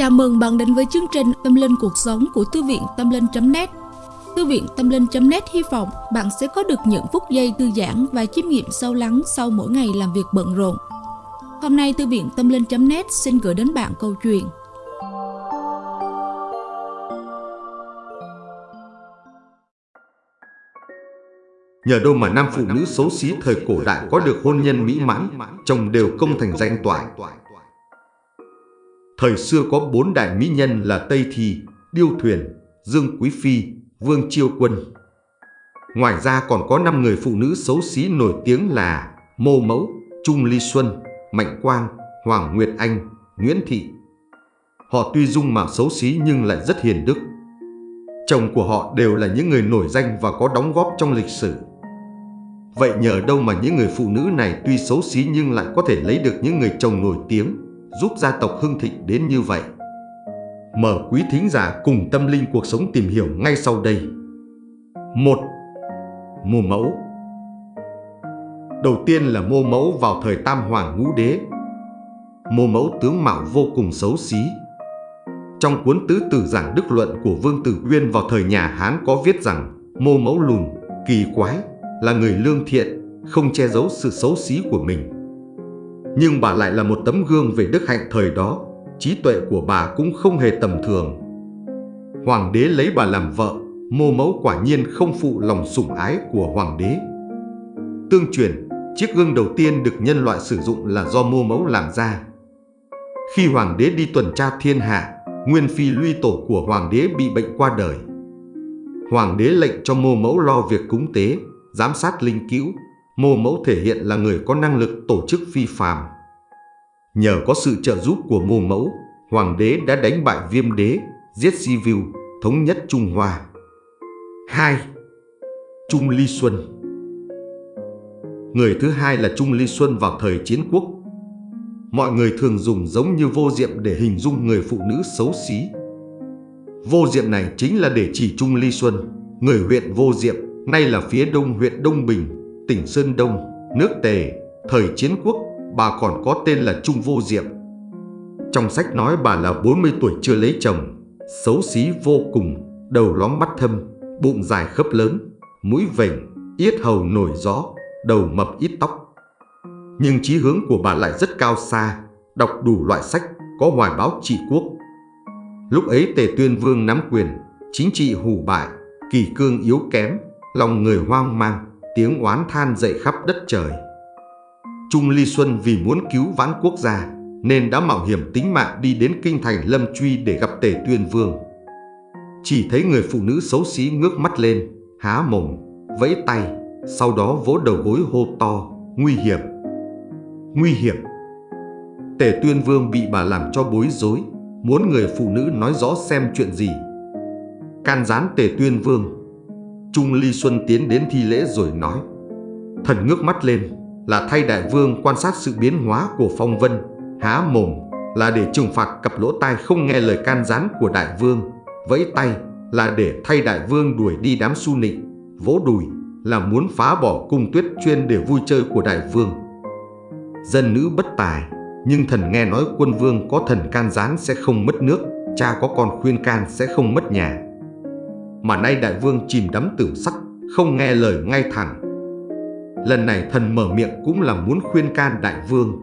Chào mừng bạn đến với chương trình Tâm Linh Cuộc Sống của Thư viện Tâm Linh.net Thư viện Tâm Linh.net hy vọng bạn sẽ có được những phút giây thư giãn và chiêm nghiệm sâu lắng sau mỗi ngày làm việc bận rộn. Hôm nay Thư viện Tâm Linh.net xin gửi đến bạn câu chuyện Nhờ đâu mà nam phụ nữ xấu xí thời cổ đại có được hôn nhân mỹ mãn, chồng đều công thành danh toại. Thời xưa có bốn đại mỹ nhân là Tây Thi, Điêu Thuyền, Dương Quý Phi, Vương Chiêu Quân. Ngoài ra còn có năm người phụ nữ xấu xí nổi tiếng là Mô Mẫu, Trung Ly Xuân, Mạnh Quang, Hoàng Nguyệt Anh, Nguyễn Thị. Họ tuy dung mạo xấu xí nhưng lại rất hiền đức. Chồng của họ đều là những người nổi danh và có đóng góp trong lịch sử. Vậy nhờ đâu mà những người phụ nữ này tuy xấu xí nhưng lại có thể lấy được những người chồng nổi tiếng, giúp gia tộc hưng thịnh đến như vậy? Mở quý thính giả cùng tâm linh cuộc sống tìm hiểu ngay sau đây. 1. Mô mẫu Đầu tiên là mô mẫu vào thời Tam Hoàng Ngũ Đế. Mô mẫu tướng mạo vô cùng xấu xí. Trong cuốn tứ tử giảng đức luận của Vương Tử Uyên vào thời nhà Hán có viết rằng mô mẫu lùn, kỳ quái, là người lương thiện, không che giấu sự xấu xí của mình. Nhưng bà lại là một tấm gương về đức hạnh thời đó, trí tuệ của bà cũng không hề tầm thường. Hoàng đế lấy bà làm vợ, mô mẫu quả nhiên không phụ lòng sủng ái của hoàng đế. Tương truyền, chiếc gương đầu tiên được nhân loại sử dụng là do mô mẫu làm ra. Khi hoàng đế đi tuần tra thiên hạ, nguyên phi luy tổ của hoàng đế bị bệnh qua đời. Hoàng đế lệnh cho mô mẫu lo việc cúng tế, giám sát linh cữu, mô mẫu thể hiện là người có năng lực tổ chức phi phàm. Nhờ có sự trợ giúp của mô mẫu, hoàng đế đã đánh bại viêm đế, giết si Sivu, thống nhất Trung Hoa. 2. Trung Ly Xuân Người thứ hai là Trung Ly Xuân vào thời chiến quốc. Mọi người thường dùng giống như vô diệm để hình dung người phụ nữ xấu xí. Vô diệm này chính là để chỉ Trung Ly Xuân, người huyện vô diệm nay là phía đông huyện Đông Bình, tỉnh Sơn Đông, nước Tề, thời chiến quốc, bà còn có tên là Trung Vô Diệm. Trong sách nói bà là 40 tuổi chưa lấy chồng, xấu xí vô cùng, đầu lóm mắt thâm, bụng dài khớp lớn, mũi vểnh, yết hầu nổi gió, đầu mập ít tóc. Nhưng chí hướng của bà lại rất cao xa, đọc đủ loại sách, có hoài báo trị quốc. Lúc ấy Tề Tuyên Vương nắm quyền, chính trị hủ bại, kỳ cương yếu kém, lòng người hoang mang, tiếng oán than dậy khắp đất trời. Trung Ly Xuân vì muốn cứu vãn quốc gia nên đã mạo hiểm tính mạng đi đến kinh thành Lâm Truy để gặp Tề Tuyên Vương. Chỉ thấy người phụ nữ xấu xí ngước mắt lên, há mồm, vẫy tay, sau đó vỗ đầu gối hô to, nguy hiểm, nguy hiểm. Tề Tuyên Vương bị bà làm cho bối rối, muốn người phụ nữ nói rõ xem chuyện gì. Can gián Tề Tuyên Vương Trung Ly Xuân tiến đến thi lễ rồi nói, Thần ngước mắt lên, là thay đại vương quan sát sự biến hóa của phong vân, Há mồm, là để trừng phạt cặp lỗ tai không nghe lời can gián của đại vương. Vẫy tay, là để thay đại vương đuổi đi đám su nịnh Vỗ đùi, là muốn phá bỏ cung tuyết chuyên để vui chơi của đại vương. Dân nữ bất tài, Nhưng thần nghe nói quân vương có thần can gián sẽ không mất nước, Cha có con khuyên can sẽ không mất nhà mà nay đại vương chìm đắm tử sắc, không nghe lời ngay thẳng. Lần này thần mở miệng cũng là muốn khuyên can đại vương.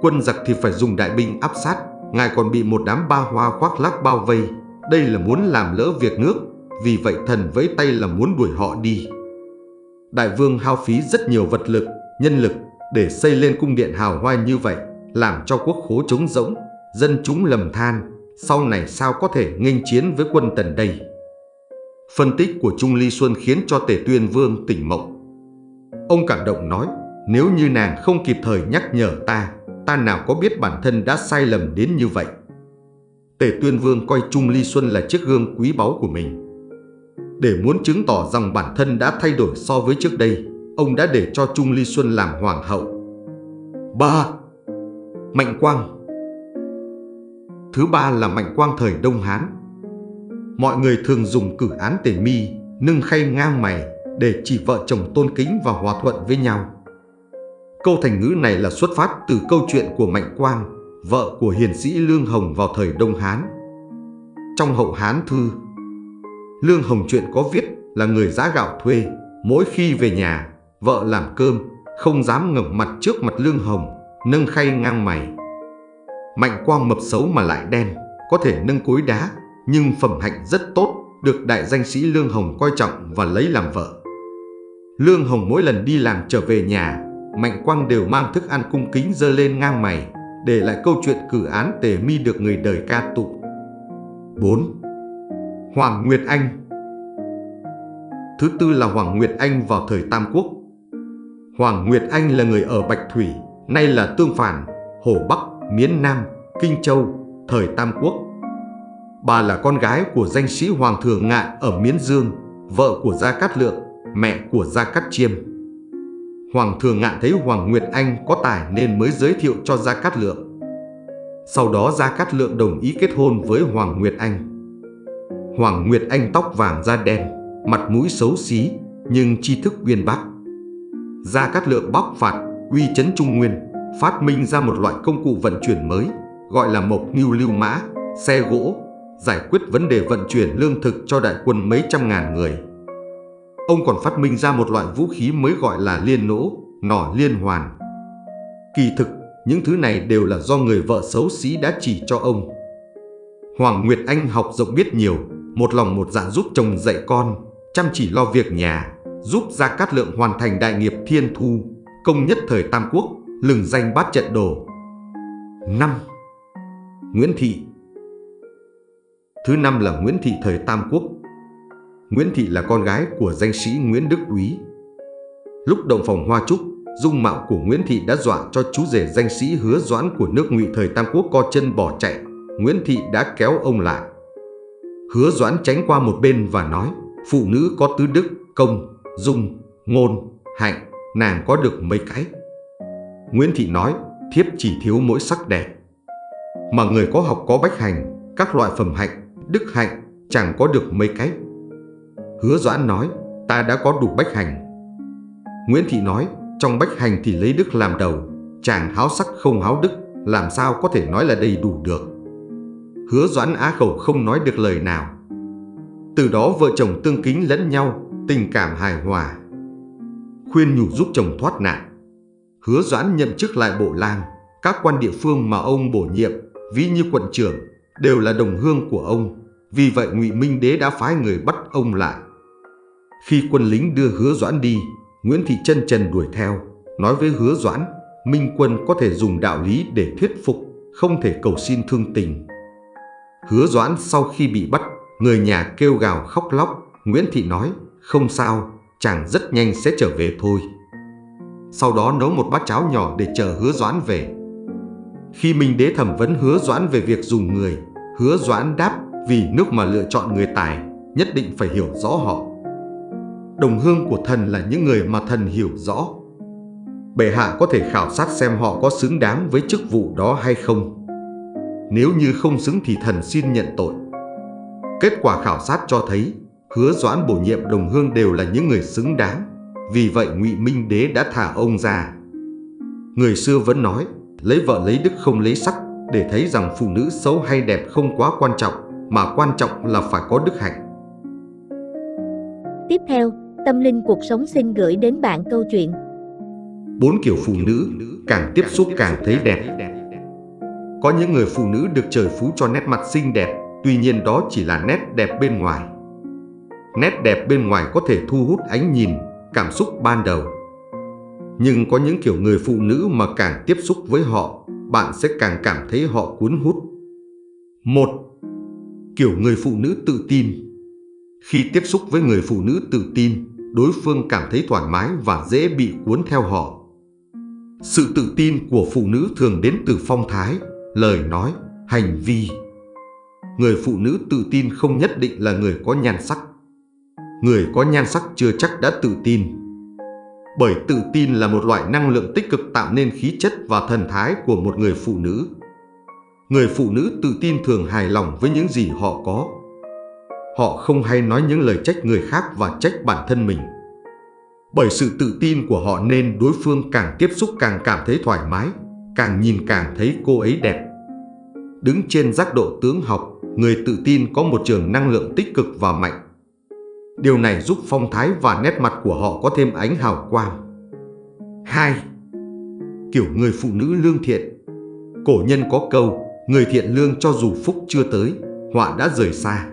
Quân giặc thì phải dùng đại binh áp sát, ngài còn bị một đám ba hoa khoác lác bao vây. Đây là muốn làm lỡ việc nước, vì vậy thần vẫy tay là muốn đuổi họ đi. Đại vương hao phí rất nhiều vật lực, nhân lực để xây lên cung điện hào hoa như vậy, làm cho quốc khố trống rỗng, dân chúng lầm than, sau này sao có thể nghênh chiến với quân tần đây. Phân tích của Trung Ly Xuân khiến cho Tề Tuyên Vương tỉnh mộng. Ông cảm động nói, nếu như nàng không kịp thời nhắc nhở ta, ta nào có biết bản thân đã sai lầm đến như vậy. Tề Tuyên Vương coi Trung Ly Xuân là chiếc gương quý báu của mình. Để muốn chứng tỏ rằng bản thân đã thay đổi so với trước đây, ông đã để cho Trung Ly Xuân làm hoàng hậu. 3. Mạnh Quang Thứ ba là Mạnh Quang thời Đông Hán mọi người thường dùng cử án tề mi, nâng khay ngang mày để chỉ vợ chồng tôn kính và hòa thuận với nhau. Câu thành ngữ này là xuất phát từ câu chuyện của Mạnh Quang, vợ của hiền sĩ Lương Hồng vào thời Đông Hán. Trong hậu Hán thư, Lương Hồng chuyện có viết là người giá gạo thuê, mỗi khi về nhà, vợ làm cơm, không dám ngẩng mặt trước mặt Lương Hồng, nâng khay ngang mày. Mạnh quang mập xấu mà lại đen, có thể nâng cối đá, nhưng phẩm hạnh rất tốt, được đại danh sĩ Lương Hồng coi trọng và lấy làm vợ. Lương Hồng mỗi lần đi làm trở về nhà, Mạnh Quang đều mang thức ăn cung kính dơ lên ngang mày, để lại câu chuyện cử án tề mi được người đời ca tụng. 4. Hoàng Nguyệt Anh Thứ tư là Hoàng Nguyệt Anh vào thời Tam Quốc. Hoàng Nguyệt Anh là người ở Bạch Thủy, nay là Tương Phản, Hồ Bắc, Miến Nam, Kinh Châu, thời Tam Quốc. Bà là con gái của danh sĩ Hoàng Thường Ngạn ở Miến Dương, vợ của Gia Cát Lượng, mẹ của Gia Cát Chiêm. Hoàng Thường Ngạn thấy Hoàng Nguyệt Anh có tài nên mới giới thiệu cho Gia Cát Lượng. Sau đó Gia Cát Lượng đồng ý kết hôn với Hoàng Nguyệt Anh. Hoàng Nguyệt Anh tóc vàng da đen, mặt mũi xấu xí nhưng tri thức uyên bác. Gia Cát Lượng bóc phạt, uy chấn Trung Nguyên, phát minh ra một loại công cụ vận chuyển mới, gọi là mộc nghiêu lưu mã, xe gỗ, giải quyết vấn đề vận chuyển lương thực cho đại quân mấy trăm ngàn người. Ông còn phát minh ra một loại vũ khí mới gọi là liên nỗ, nỏ liên hoàn. Kỳ thực, những thứ này đều là do người vợ xấu xí đã chỉ cho ông. Hoàng Nguyệt Anh học rộng biết nhiều, một lòng một dạ giúp chồng dạy con, chăm chỉ lo việc nhà, giúp Gia Cát Lượng hoàn thành đại nghiệp thiên thu, công nhất thời Tam Quốc, lừng danh bát trận đồ. 5. Nguyễn Thị Thứ năm là Nguyễn Thị thời Tam Quốc. Nguyễn Thị là con gái của danh sĩ Nguyễn Đức Úy. Lúc động phòng hoa trúc, dung mạo của Nguyễn Thị đã dọa cho chú rể danh sĩ hứa doãn của nước ngụy thời Tam Quốc co chân bỏ chạy. Nguyễn Thị đã kéo ông lại. Hứa doãn tránh qua một bên và nói, phụ nữ có tứ đức, công, dung, ngôn, hạnh, nàng có được mấy cái. Nguyễn Thị nói, thiếp chỉ thiếu mỗi sắc đẹp. Mà người có học có bách hành, các loại phẩm hạnh, đức hạnh, chẳng có được mấy cách. Hứa Doãn nói, ta đã có đủ bách hành. Nguyễn Thị nói, trong bách hành thì lấy đức làm đầu, chàng háo sắc không háo đức, làm sao có thể nói là đầy đủ được. Hứa Doãn á khẩu không nói được lời nào. Từ đó vợ chồng tương kính lẫn nhau, tình cảm hài hòa. Khuyên nhủ giúp chồng thoát nạn. Hứa Doãn nhậm chức lại bộ lang, các quan địa phương mà ông bổ nhiệm, ví như quận trưởng, đều là đồng hương của ông. Vì vậy Ngụy Minh Đế đã phái người bắt ông lại. Khi quân lính đưa hứa doãn đi, Nguyễn Thị Trân Trần đuổi theo, nói với hứa doãn, Minh quân có thể dùng đạo lý để thuyết phục, không thể cầu xin thương tình. Hứa doãn sau khi bị bắt, người nhà kêu gào khóc lóc, Nguyễn Thị nói, không sao, chàng rất nhanh sẽ trở về thôi. Sau đó nấu một bát cháo nhỏ để chờ hứa doãn về. Khi Minh Đế thẩm vấn hứa doãn về việc dùng người, hứa doãn đáp vì nước mà lựa chọn người tài, nhất định phải hiểu rõ họ. Đồng hương của thần là những người mà thần hiểu rõ. Bệ hạ có thể khảo sát xem họ có xứng đáng với chức vụ đó hay không. Nếu như không xứng thì thần xin nhận tội. Kết quả khảo sát cho thấy hứa doãn bổ nhiệm đồng hương đều là những người xứng đáng. Vì vậy ngụy Minh Đế đã thả ông ra. Người xưa vẫn nói, lấy vợ lấy đức không lấy sắc, để thấy rằng phụ nữ xấu hay đẹp không quá quan trọng, mà quan trọng là phải có đức hạnh. Tiếp theo, Tâm Linh Cuộc Sống xin gửi đến bạn câu chuyện Bốn kiểu phụ nữ, càng tiếp xúc càng thấy đẹp. Có những người phụ nữ được trời phú cho nét mặt xinh đẹp, tuy nhiên đó chỉ là nét đẹp bên ngoài. Nét đẹp bên ngoài có thể thu hút ánh nhìn, cảm xúc ban đầu. Nhưng có những kiểu người phụ nữ mà càng tiếp xúc với họ, bạn sẽ càng cảm thấy họ cuốn hút. Một, kiểu người phụ nữ tự tin. Khi tiếp xúc với người phụ nữ tự tin, đối phương cảm thấy thoải mái và dễ bị cuốn theo họ. Sự tự tin của phụ nữ thường đến từ phong thái, lời nói, hành vi. Người phụ nữ tự tin không nhất định là người có nhan sắc. Người có nhan sắc chưa chắc đã tự tin. Bởi tự tin là một loại năng lượng tích cực tạo nên khí chất và thần thái của một người phụ nữ. Người phụ nữ tự tin thường hài lòng với những gì họ có. Họ không hay nói những lời trách người khác và trách bản thân mình. Bởi sự tự tin của họ nên đối phương càng tiếp xúc càng cảm thấy thoải mái, càng nhìn càng thấy cô ấy đẹp. Đứng trên giác độ tướng học, người tự tin có một trường năng lượng tích cực và mạnh. Điều này giúp phong thái và nét mặt của họ có thêm ánh hào quang. 2. Kiểu người phụ nữ lương thiện Cổ nhân có câu, người thiện lương cho dù phúc chưa tới, họa đã rời xa.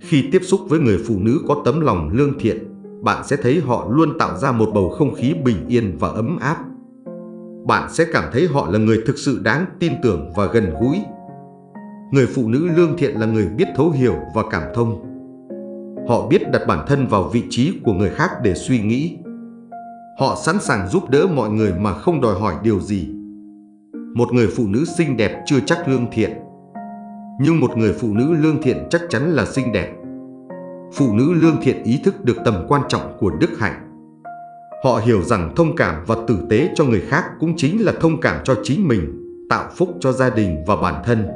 Khi tiếp xúc với người phụ nữ có tấm lòng lương thiện, bạn sẽ thấy họ luôn tạo ra một bầu không khí bình yên và ấm áp. Bạn sẽ cảm thấy họ là người thực sự đáng tin tưởng và gần gũi. Người phụ nữ lương thiện là người biết thấu hiểu và cảm thông. Họ biết đặt bản thân vào vị trí của người khác để suy nghĩ. Họ sẵn sàng giúp đỡ mọi người mà không đòi hỏi điều gì. Một người phụ nữ xinh đẹp chưa chắc lương thiện, nhưng một người phụ nữ lương thiện chắc chắn là xinh đẹp. Phụ nữ lương thiện ý thức được tầm quan trọng của đức hạnh. Họ hiểu rằng thông cảm và tử tế cho người khác cũng chính là thông cảm cho chính mình, tạo phúc cho gia đình và bản thân.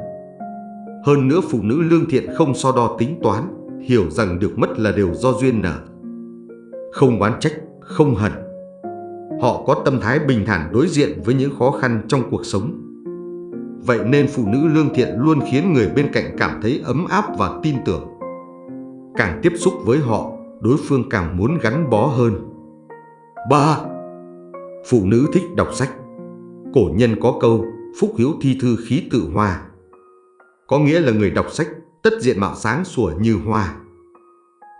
Hơn nữa phụ nữ lương thiện không so đo tính toán, hiểu rằng được mất là đều do duyên nợ. Không oán trách, không hận. Họ có tâm thái bình thản đối diện với những khó khăn trong cuộc sống. Vậy nên phụ nữ lương thiện luôn khiến người bên cạnh cảm thấy ấm áp và tin tưởng. Càng tiếp xúc với họ, đối phương càng muốn gắn bó hơn. 3. Phụ nữ thích đọc sách Cổ nhân có câu, phúc hiếu thi thư khí tự hòa. Có nghĩa là người đọc sách, tất diện mạo sáng sủa như hoa.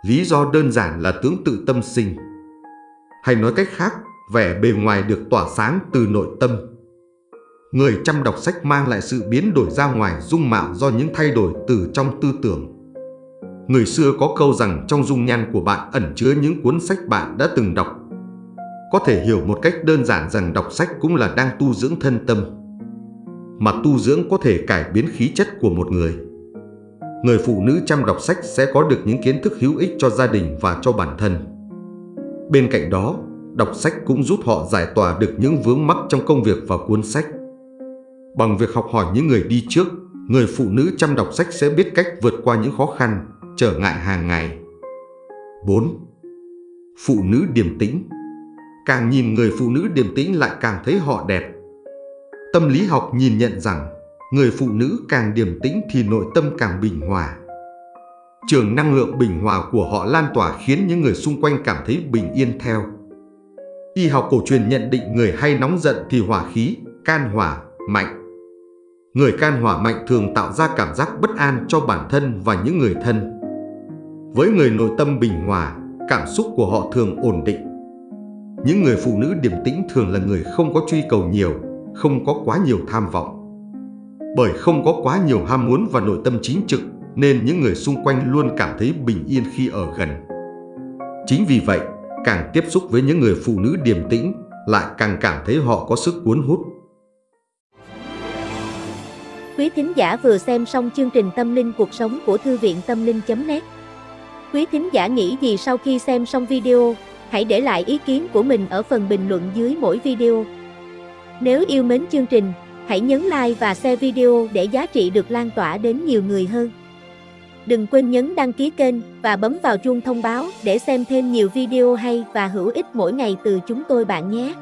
Lý do đơn giản là tướng tự tâm sinh. Hay nói cách khác, vẻ bề ngoài được tỏa sáng từ nội tâm. Người chăm đọc sách mang lại sự biến đổi ra ngoài dung mạo do những thay đổi từ trong tư tưởng. Người xưa có câu rằng trong dung nhan của bạn ẩn chứa những cuốn sách bạn đã từng đọc. Có thể hiểu một cách đơn giản rằng đọc sách cũng là đang tu dưỡng thân tâm. Mà tu dưỡng có thể cải biến khí chất của một người. Người phụ nữ chăm đọc sách sẽ có được những kiến thức hữu ích cho gia đình và cho bản thân. Bên cạnh đó, đọc sách cũng giúp họ giải tỏa được những vướng mắc trong công việc và cuốn sách. Bằng việc học hỏi những người đi trước, người phụ nữ chăm đọc sách sẽ biết cách vượt qua những khó khăn, trở ngại hàng ngày. 4. Phụ nữ điềm tĩnh Càng nhìn người phụ nữ điềm tĩnh lại càng thấy họ đẹp. Tâm lý học nhìn nhận rằng người phụ nữ càng điềm tĩnh thì nội tâm càng bình hòa. Trường năng lượng bình hòa của họ lan tỏa khiến những người xung quanh cảm thấy bình yên theo. Y học cổ truyền nhận định người hay nóng giận thì hỏa khí, can hỏa, mạnh. Người can hỏa mạnh thường tạo ra cảm giác bất an cho bản thân và những người thân. Với người nội tâm bình hòa, cảm xúc của họ thường ổn định. Những người phụ nữ điềm tĩnh thường là người không có truy cầu nhiều, không có quá nhiều tham vọng. Bởi không có quá nhiều ham muốn và nội tâm chính trực, nên những người xung quanh luôn cảm thấy bình yên khi ở gần. Chính vì vậy, càng tiếp xúc với những người phụ nữ điềm tĩnh, lại càng cảm thấy họ có sức cuốn hút. Quý thính giả vừa xem xong chương trình Tâm linh cuộc sống của Thư viện Tâm linh.net Quý thính giả nghĩ gì sau khi xem xong video, hãy để lại ý kiến của mình ở phần bình luận dưới mỗi video. Nếu yêu mến chương trình, hãy nhấn like và share video để giá trị được lan tỏa đến nhiều người hơn. Đừng quên nhấn đăng ký kênh và bấm vào chuông thông báo để xem thêm nhiều video hay và hữu ích mỗi ngày từ chúng tôi bạn nhé.